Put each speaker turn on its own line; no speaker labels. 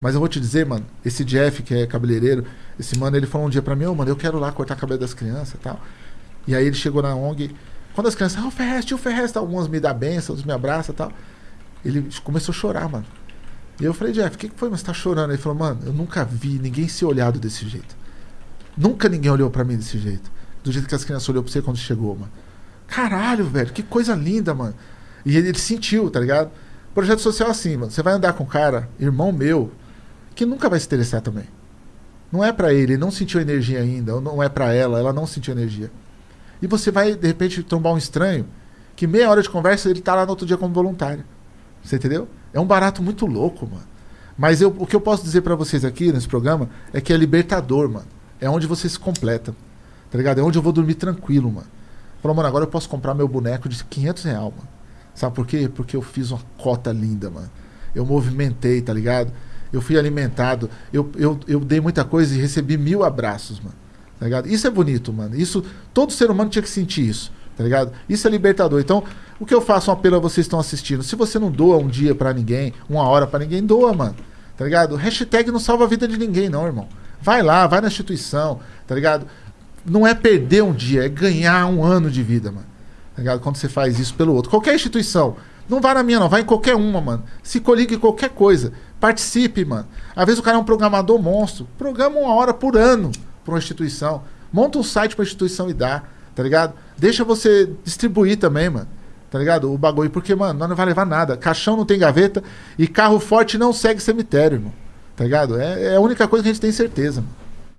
Mas eu vou te dizer, mano, esse Jeff, que é cabeleireiro, esse mano, ele falou um dia pra mim, ô, mano, eu quero lá cortar cabelo das crianças e tal. E aí ele chegou na ONG, quando as crianças, ah, o Ferrez, tio algumas me dão benção, outros me abraçam e tal. Ele começou a chorar, mano. E eu falei, Jeff, o que, que foi? Mas você tá chorando? Ele falou, mano, eu nunca vi ninguém ser olhado desse jeito. Nunca ninguém olhou pra mim desse jeito. Do jeito que as crianças olhou pra você quando chegou, mano. Caralho, velho, que coisa linda, mano. E ele, ele sentiu, tá ligado? Projeto social é assim, mano. Você vai andar com um cara, irmão meu, que nunca vai se interessar também. Não é para ele, ele não sentiu energia ainda, ou não é para ela, ela não sentiu energia. E você vai, de repente, trombar um estranho que meia hora de conversa ele tá lá no outro dia como voluntário. Você entendeu? É um barato muito louco, mano. Mas eu, o que eu posso dizer para vocês aqui nesse programa é que é libertador, mano. É onde você se completa. Tá ligado? É onde eu vou dormir tranquilo, mano. Falou, mano, agora eu posso comprar meu boneco de 500 reais, mano. Sabe por quê? Porque eu fiz uma cota linda, mano. Eu movimentei, tá ligado? Eu fui alimentado. Eu, eu, eu dei muita coisa e recebi mil abraços, mano. Tá ligado? Isso é bonito, mano. Isso, todo ser humano tinha que sentir isso, tá ligado? Isso é libertador. Então, o que eu faço um apelo a vocês que estão assistindo? Se você não doa um dia para ninguém, uma hora para ninguém, doa, mano. Tá ligado? Hashtag não salva a vida de ninguém, não, irmão. Vai lá, vai na instituição, tá ligado? Não é perder um dia, é ganhar um ano de vida, mano. Tá ligado? Quando você faz isso pelo outro. Qualquer instituição. Não vai na minha, não. Vai em qualquer uma, mano. Se coligue em qualquer coisa. Participe, mano. Às vezes o cara é um programador monstro. Programa uma hora por ano para uma instituição. Monta um site para instituição e dá, tá ligado? Deixa você distribuir também, mano. Tá ligado? O bagulho, porque, mano, não vai levar nada. Caixão não tem gaveta e carro forte não segue cemitério, irmão. Tá ligado? É, é a única coisa que a gente tem certeza, mano.